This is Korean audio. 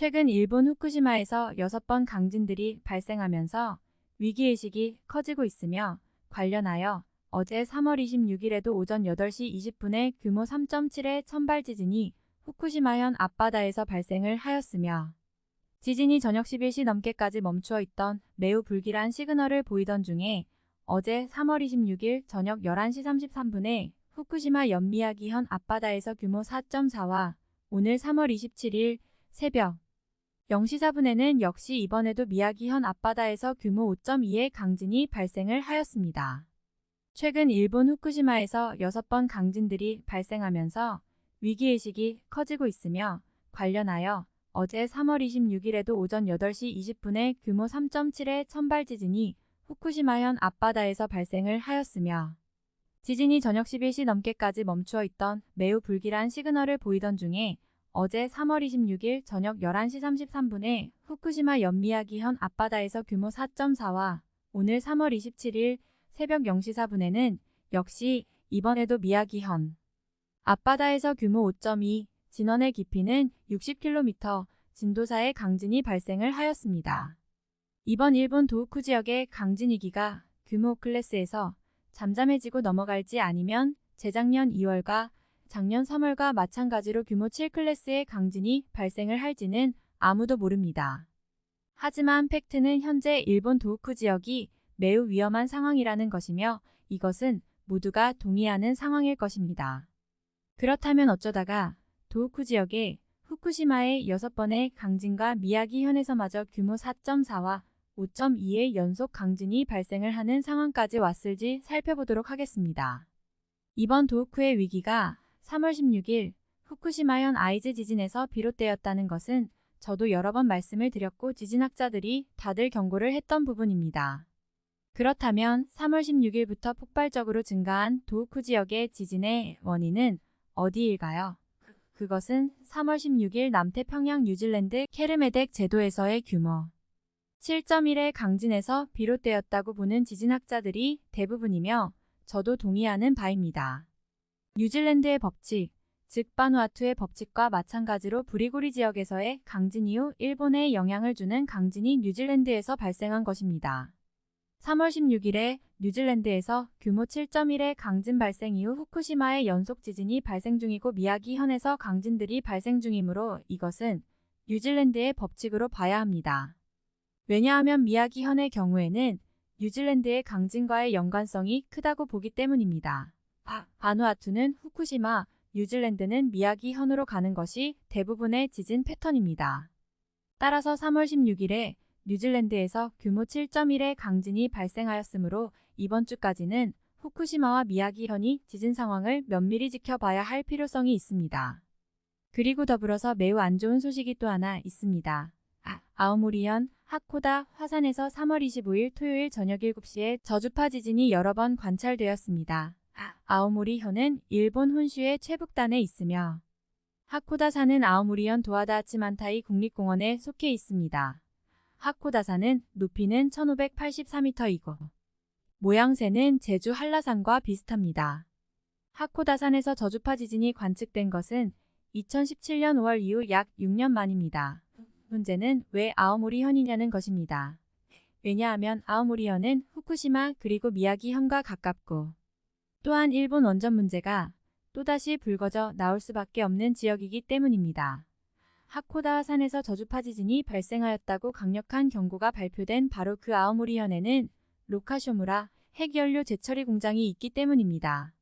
최근 일본 후쿠시마에서 6번 강진들이 발생하면서 위기의식이 커지고 있으며 관련하여 어제 3월 26일에도 오전 8시 20분에 규모 3.7의 천발 지진이 후쿠시마현 앞바다에서 발생을 하였으며 지진이 저녁 11시 넘게까지 멈추어 있던 매우 불길한 시그널을 보이던 중에 어제 3월 26일 저녁 11시 33분에 후쿠시마 연미야기현 앞바다에서 규모 4.4와 오늘 3월 27일 새벽 0시 4분에는 역시 이번에도 미야기현 앞바다에서 규모 5.2의 강진이 발생을 하였습니다. 최근 일본 후쿠시마에서 6번 강진들이 발생하면서 위기의식이 커지고 있으며 관련하여 어제 3월 26일에도 오전 8시 20분에 규모 3.7의 천발 지진이 후쿠시마현 앞바다에서 발생을 하였으며 지진이 저녁 11시 넘게까지 멈추어 있던 매우 불길한 시그널을 보이던 중에 어제 3월 26일 저녁 11시 33분에 후쿠시마 연미야기현 앞바다에서 규모 4.4와 오늘 3월 27일 새벽 0시 4분에는 역시 이번에도 미야기현 앞바다에서 규모 5.2, 진원의 깊이는 60km, 진도 4의 강진이 발생을 하였습니다. 이번 일본 도우쿠 지역의 강진 위기가 규모 클래스에서 잠잠해지고 넘어갈지 아니면 재작년 2월과 작년 3월과 마찬가지로 규모 7클래스의 강진이 발생을 할지는 아무도 모릅니다. 하지만 팩트는 현재 일본 도우쿠 지역이 매우 위험한 상황이라는 것이며 이것은 모두가 동의하는 상황일 것입니다. 그렇다면 어쩌다가 도우쿠 지역에 후쿠시마의 6번의 강진과 미야기현에서마저 규모 4.4와 5.2의 연속 강진이 발생을 하는 상황까지 왔을지 살펴보도록 하겠습니다. 이번 도우쿠의 위기가 3월 16일 후쿠시마현 아이즈 지진에서 비롯되었다는 것은 저도 여러 번 말씀을 드렸고 지진학자들이 다들 경고를 했던 부분입니다. 그렇다면 3월 16일부터 폭발적으로 증가한 도우쿠 지역의 지진의 원인은 어디일까요? 그것은 3월 16일 남태평양 뉴질랜드 케르메덱 제도에서의 규모 7.1의 강진에서 비롯되었다고 보는 지진학자들이 대부분이며 저도 동의하는 바입니다. 뉴질랜드의 법칙, 즉 바누아투의 법칙과 마찬가지로 브리고리 지역에서의 강진 이후 일본에 영향을 주는 강진이 뉴질랜드에서 발생한 것입니다. 3월 16일에 뉴질랜드에서 규모 7.1의 강진 발생 이후 후쿠시마의 연속 지진이 발생 중이고 미야기 현에서 강진들이 발생 중이므로 이것은 뉴질랜드의 법칙으로 봐야 합니다. 왜냐하면 미야기 현의 경우에는 뉴질랜드의 강진과의 연관성이 크다고 보기 때문입니다. 바, 바누아투는 후쿠시마, 뉴질랜드는 미야기 현으로 가는 것이 대부분의 지진 패턴입니다. 따라서 3월 16일에 뉴질랜드에서 규모 7.1의 강진이 발생하였으므로 이번 주까지는 후쿠시마와 미야기현이 지진 상황을 면밀히 지켜봐야 할 필요성이 있습니다. 그리고 더불어서 매우 안 좋은 소식이 또 하나 있습니다. 아, 아오모리현, 하코다, 화산에서 3월 25일 토요일 저녁 7시에 저주파 지진이 여러 번 관찰되었습니다. 아, 아오모리현은 일본 혼슈의 최북단에 있으며 하코다산은 아오모리현 도하다치만타이 국립공원에 속해 있습니다. 하코다산은 높이는 1584m이고 모양새는 제주 한라산과 비슷합니다. 하코다산에서 저주파 지진이 관측된 것은 2017년 5월 이후 약 6년 만입니다. 문제는 왜 아오모리현이냐는 것입니다. 왜냐하면 아오모리현은 후쿠시마 그리고 미야기현과 가깝고 또한 일본 원전 문제가 또다시 불거져 나올 수밖에 없는 지역이기 때문입니다. 하코다 산에서 저주파 지진이 발생하였다고 강력한 경고가 발표된 바로 그 아오모리현에는 로카쇼무라 핵연료 재처리 공장이 있기 때문입니다.